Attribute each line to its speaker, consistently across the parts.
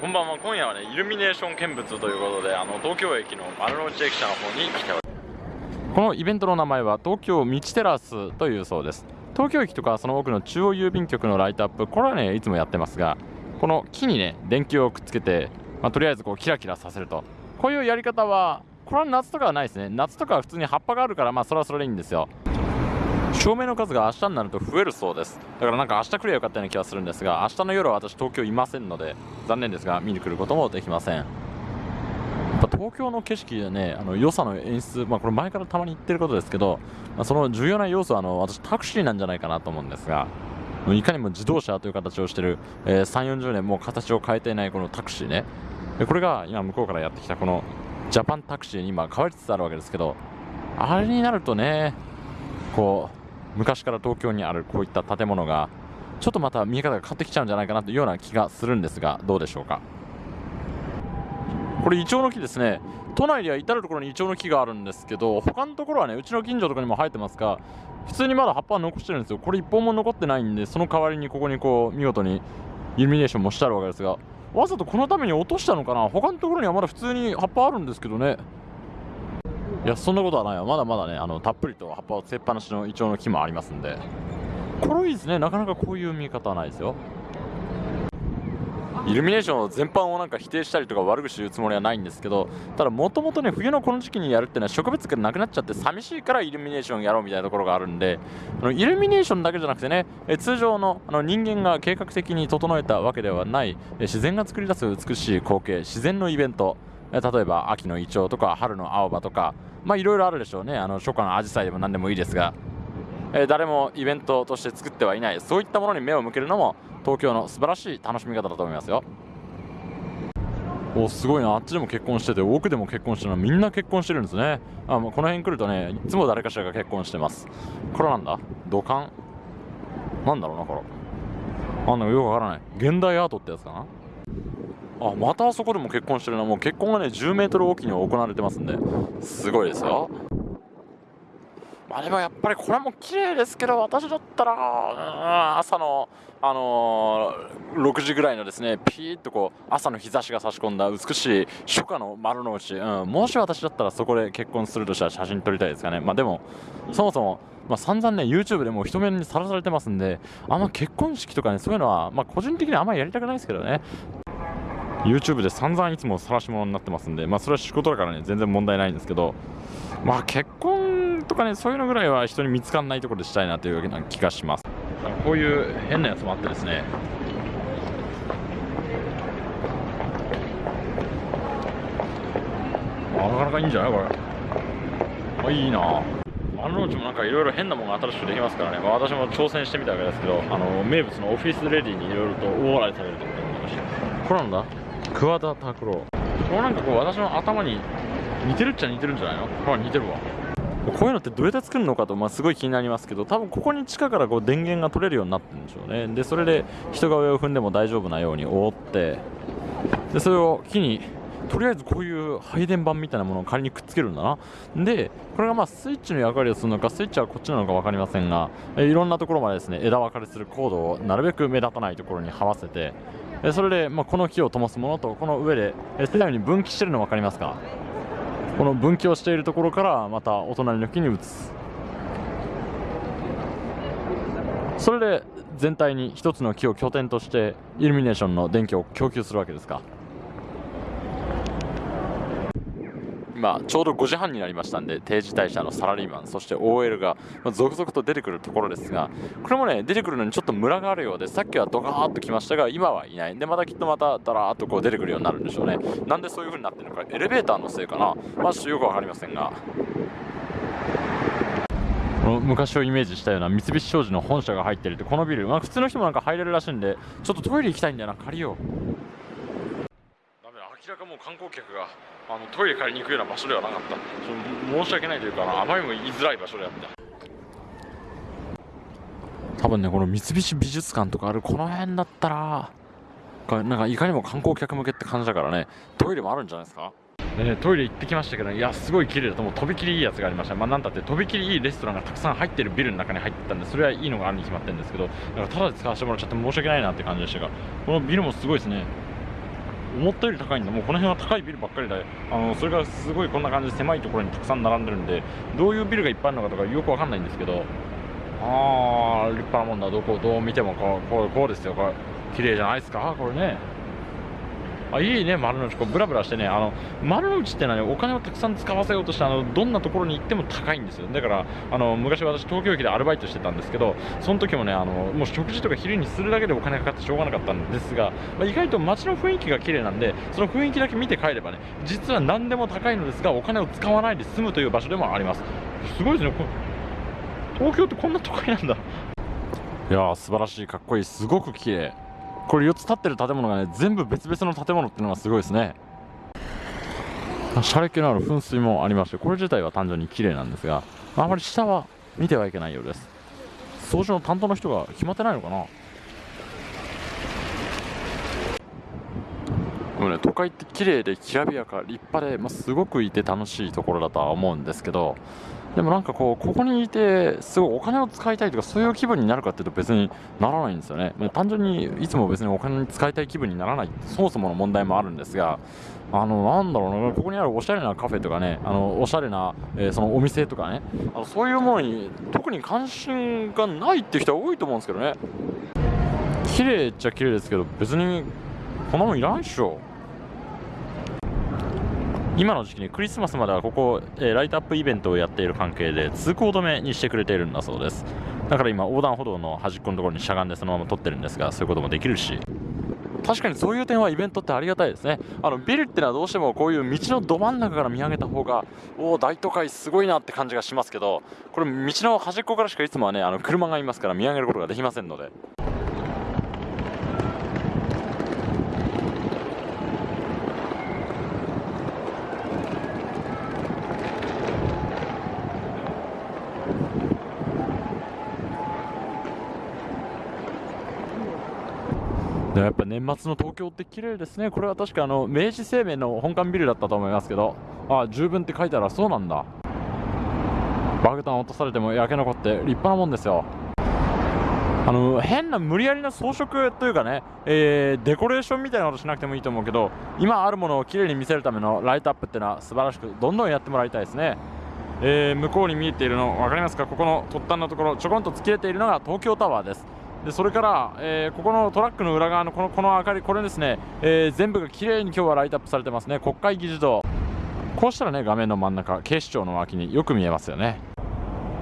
Speaker 1: こんばんは今夜はねイルミネーション見物ということであの東京駅の丸の内駅舎の方に来ております。このイベントの名前は東京道テラスというそうです。東京駅とかその奥の中央郵便局のライトアップこれはねいつもやってますがこの木にね電球をくっつけて、まあ、とりあえずこうキラキラさせると。こういうやり方はこれは夏とかはないですね。夏とかは普通に葉っぱがあるからまあそれはそれでいいんですよ。照明の数が明日になると増えるそうです。だからなんか明日来ればよかったような気がするんですが明日の夜は私東京いませんので残念ですが見に来ることもできません。やっぱ東京の景色でねあの良さの演出、まあ、これ前からたまに言ってることですけど、まあ、その重要な要素はあの私タクシーなんじゃないかなと思うんですがいかにも自動車という形をしている、えー、3 4 0年もう形を変えていないこのタクシーね。これが今向こうからやってきたこのジャパンタクシーに今変わりつつあるわけですけどあれになるとねこう昔から東京にあるこういった建物がちょっとまた見え方が変わってきちゃうんじゃないかなというような気がするんですがどうでしょうか。これイチョウの木ですね。都内では至る所にイチョウの木があるんですけど他のところはねうちの近所とかにも生えてますが普通にまだ葉っぱは残してるんですよ。これ1本も残ってないんでその代わりにここにこう見事にイルミネーションもしてあるわけですがわざとこのために落としたのかな。他のところにはまだ普通に葉っぱあるんですけどね。いやそんなことはないわまだまだねあのたっぷりと葉っぱをつけっぱなしのイチョウの木もありますんで。これいいですね。なかなかこういう見方はないですよ。イルミネーション全般をなんか否定したりとか悪口言うつもりはないんですけどただもともとね冬のこの時期にやるっていうのは植物がなくなっちゃって寂しいからイルミネーションやろうみたいなところがあるんであのイルミネーションだけじゃなくてねえ通常のあの人間が計画的に整えたわけではない自然が作り出す美しい光景自然のイベント。例えば秋のイチョウとか春の青葉とかまあいろいろあるでしょうね。あの初夏のアジサイでも何でもいいですが、えー、誰もイベントとして作ってはいない。そういったものに目を向けるのも東京の素晴らしい楽しみ方だと思いますよ。おすごいな。あっちでも結婚してて奥でも結婚してるのみんな結婚してるんですね。あもうこの辺来るとねいつも誰かしらが結婚してます。これなんだ？土管？なんだろうなこれ。あんなよくわからない。現代アートってやつかな？あまたあそこでも結婚してるな。もう結婚がね10メートルおきに行われてますんで。すごいですよ。まあでもやっぱりこれも綺麗ですけど私だったら朝のあのー、6時ぐらいのですねピーッとこう朝の日差しが差し込んだ美しい初夏の丸の内、うん、もし私だったらそこで結婚するとしたら写真撮りたいですかね。まあでもそもそもまあ、散々ね YouTube でも人目にさらされてますんであんま結婚式とかねそういうのは、まあ、個人的にはあんまりやりたくないですけどね。YouTube で散々いつも晒し物になってますんで、まあ、それは仕事だからね全然問題ないんですけど、まあ、結婚とかねそういうのぐらいは人に見つかんないところでしたいなというような気がします。こういう変なやつもあってですね。なかなかいいんじゃないこれ。あいいな。あのうちもなんかいろいろ変なものが新しくできますからね、まあ、私も挑戦してみたわけですけどあの名物のオフィスレディにいろいろと大笑いされると思いました。これなんだ？桑田拓郎。これなんかこう私の頭に似てるっちゃ似てるんじゃないの？ほら似てるわ。こういうのってどうやって作るのかと、まあ、すごい気になりますけど多分ここに地下からこう電源が取れるようになってるんでしょうね。でそれで人が上を踏んでも大丈夫なように覆ってでそれを木にとりあえずこういう配電盤みたいなものを仮にくっつけるんだな。でこれがまあスイッチの役割をするのかスイッチはこっちなのか分かりませんがいろんなところまでですね枝分かれするコードをなるべく目立たないところに這わせてえそれで、まあ、この木を灯すものとこの上で世代に分岐してるの分かりますか？この分岐をしているところからまたお隣の木に移す。それで全体に一つの木を拠点としてイルミネーションの電気を供給するわけですか？今ちょうど5時半になりましたんで定時退社のサラリーマンそして OL が続々と出てくるところですがこれもね出てくるのにちょっとムラがあるようでさっきはドカーッと来ましたが今はいない。でまたきっとまたダラーッとこう出てくるようになるんでしょうね。なんでそういう風になってるのかエレベーターのせいかな。まあちょっとよく分かりませんが。昔をイメージしたような三菱商事の本社が入ってるってこのビル、まあ、普通の人もなんか入れるらしいんでちょっとトイレ行きたいんだよな借りよ。うダメだ明らかもう観光客が。あのトイレ借りに行くような場所ではなかった。申し訳ないというかあまりにも言いづらい場所であった。多分ねこの三菱美術館とかあるこの辺だったらなんかいかにも観光客向けって感じだからね。トイレもあるんじゃないですか？ね、トイレ行ってきましたけど、いや、すごい綺麗だと、もうとびきりいいやつがありました、まあ、なんだって、とびきりいいレストランがたくさん入ってるビルの中に入ってたんで、それはいいのがあるに決まってるんですけど、だからただで使わせてもらっちゃって申し訳ないなって感じでしたが、このビルもすごいですね、思ったより高いんだ。もうこの辺は高いビルばっかりであのそれがすごいこんな感じで狭いところにたくさん並んでるんでどういうビルがいっぱいあるのかとかよくわかんないんですけどああ立派なもんだ。どこどう見てもこうこうこうですよ。これ綺麗じゃないですか？これね。あいいね丸の内。こうブラブラしてねあの丸の内ってのはねお金をたくさん使わせようとしてあのどんなところに行っても高いんですよ。だからあの昔私東京駅でアルバイトしてたんですけどその時もねあのもう食事とか昼にするだけでお金かかってしょうがなかったんですが、まあ、意外と街の雰囲気が綺麗なんでその雰囲気だけ見て帰ればね実は何でも高いのですがお金を使わないで済むという場所でもあります。すごいですね。東京ってこんな都会なんだ。いやー素晴らしい。かっこいい。すごく綺麗。これ4つ立ってる建物がね全部別々の建物っていうのがすごいですね。シャレ気のある噴水もありましてこれ自体は単純に綺麗なんですがあまり下は見てはいけないようです。掃除の担当の人が決まってないのかな。でもね都会って綺麗できらびやか立派で、まあ、すごくいて楽しいところだとは思うんですけどでもなんかこうここにいてすごいお金を使いたいとかそういう気分になるかっていうと別にならないんですよね、まあ、単純にいつも別にお金に使いたい気分にならないそもそもの問題もあるんですがあのなんだろうなここにあるおしゃれなカフェとかねあのおしゃれな、えー、そのお店とかねあのそういうものに特に関心がないっていう人は多いと思うんですけどね。綺麗っちゃ綺麗ですけど別にこんなもんいらないっしょ。今の時期にクリスマスまではここ、えー、ライトアップイベントをやっている関係で通行止めにしてくれているんだそうです。だから今横断歩道の端っこのところにしゃがんでそのまま撮ってるんですがそういうこともできるし。確かにそういう点はイベントってありがたいですね。あのビルってのはどうしてもこういう道のど真ん中から見上げた方がおお大都会すごいなって感じがしますけどこれ道の端っこからしかいつもはねあの車がいますから見上げることができませんので。やっぱ年末の東京って綺麗ですね、これは確かあの明治生命の本館ビルだったと思いますけど、あ十分って書いてあるそうなんだ、爆弾落とされても焼け残って立派なもんですよ。あの変な無理やりな装飾というかね、えー、デコレーションみたいなことしなくてもいいと思うけど今あるものをきれいに見せるためのライトアップっていうのは素晴らしくどんどんやってもらいたいですね、えー、向こうに見えているの分かりますか？ここの突端のところちょこんと突き出ているのが東京タワーです。でそれから、えー、ここのトラックの裏側のこのこの明かり、これですね、えー、全部が綺麗に今日はライトアップされてますね、国会議事堂、こうしたらね、画面の真ん中、警視庁の脇によく見えますよね。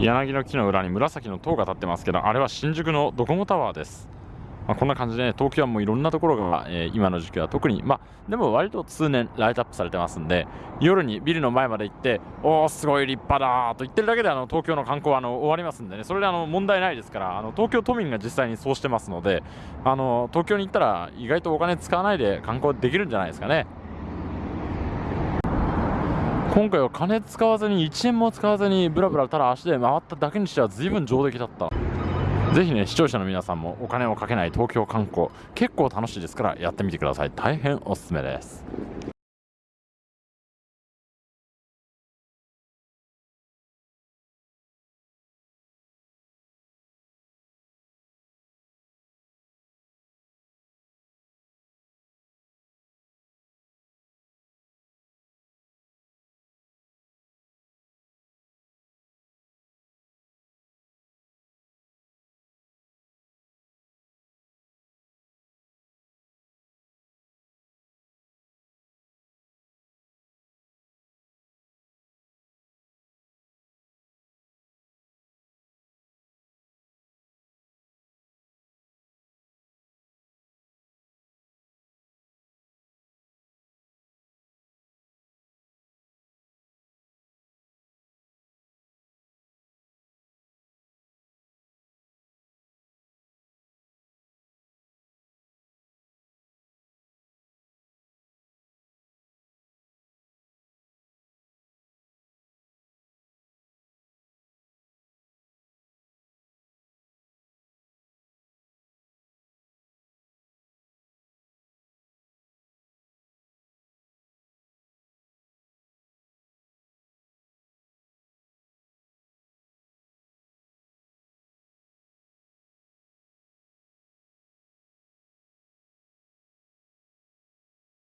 Speaker 1: 柳の木の裏に紫の塔が立ってますけど、あれは新宿のドコモタワーです。まあ、こんな感じで、ね、東京はもいろんなところが、えー、今の時期は特に、まあ、でも割と通年ライトアップされてますんで、夜にビルの前まで行って、おー、すごい立派だと言ってるだけであの東京の観光はあの終わりますんでね、それであの問題ないですから、あの東京都民が実際にそうしてますので、あの東京に行ったら意外とお金使わないで観光できるんじゃないですかね。今回は金使わずに1円も使わずにブラブラただ足で回っただけにしては随分上出来だったぜひね視聴者の皆さんもお金をかけない東京観光結構楽しいですからやってみてください。大変おすすめです。